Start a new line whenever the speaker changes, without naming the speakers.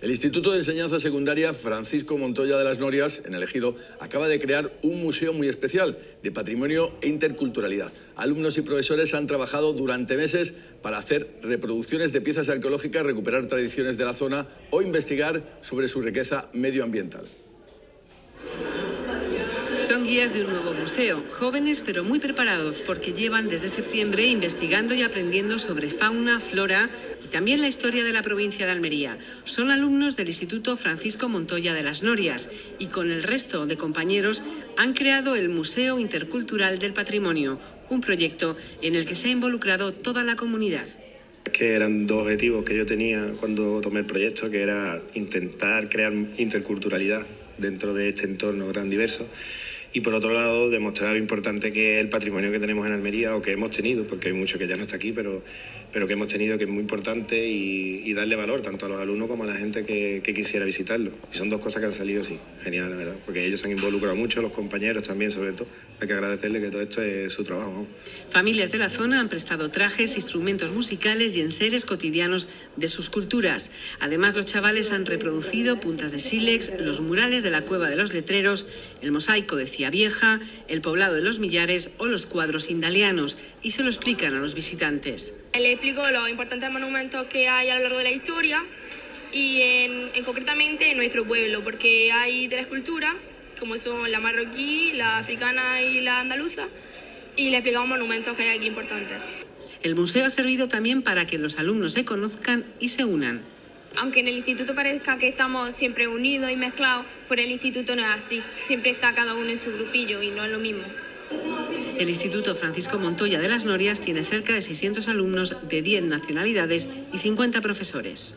El Instituto de Enseñanza Secundaria Francisco Montoya de las Norias, en el Ejido, acaba de crear un museo muy especial de patrimonio e interculturalidad. Alumnos y profesores han trabajado durante meses para hacer reproducciones de piezas arqueológicas, recuperar tradiciones de la zona o investigar sobre su riqueza medioambiental.
Son guías de un nuevo museo, jóvenes pero muy preparados porque llevan desde septiembre investigando y aprendiendo sobre fauna, flora y también la historia de la provincia de Almería. Son alumnos del Instituto Francisco Montoya de las Norias y con el resto de compañeros han creado el Museo Intercultural del Patrimonio, un proyecto en el que se ha involucrado toda la comunidad
que eran dos objetivos que yo tenía cuando tomé el proyecto, que era intentar crear interculturalidad dentro de este entorno tan diverso y por otro lado demostrar lo importante que es el patrimonio que tenemos en Almería o que hemos tenido, porque hay mucho que ya no está aquí, pero, pero que hemos tenido que es muy importante y, darle valor tanto a los alumnos como a la gente que, quisiera visitarlo. Y son dos cosas que han salido así, genial, la verdad, porque ellos se han involucrado mucho, los compañeros también sobre todo. Hay que agradecerle que todo esto es su trabajo.
Familias de la zona han prestado trajes, instrumentos musicales y enseres cotidianos de sus culturas. Además, los chavales han reproducido puntas de sílex, los murales de la Cueva de los Letreros, el mosaico de Vieja, el poblado de los Millares o los cuadros indalianos y se lo explican a los visitantes.
Le explico los importantes monumentos que hay a lo largo de la historia y en, concretamente en nuestro pueblo, porque hay tres culturas, como son la marroquí, la africana y la andaluza, y le explicamos monumentos que hay aquí importantes.
El museo ha servido también para que los alumnos se conozcan y se unan
aunque en el instituto parezca que estamos siempre unidos y mezclados, fuera del instituto no es así. Siempre está cada uno en su grupillo y no es lo mismo.
El Instituto Francisco Montoya de las Norias tiene cerca de 600 alumnos de 10 nacionalidades y 50 profesores.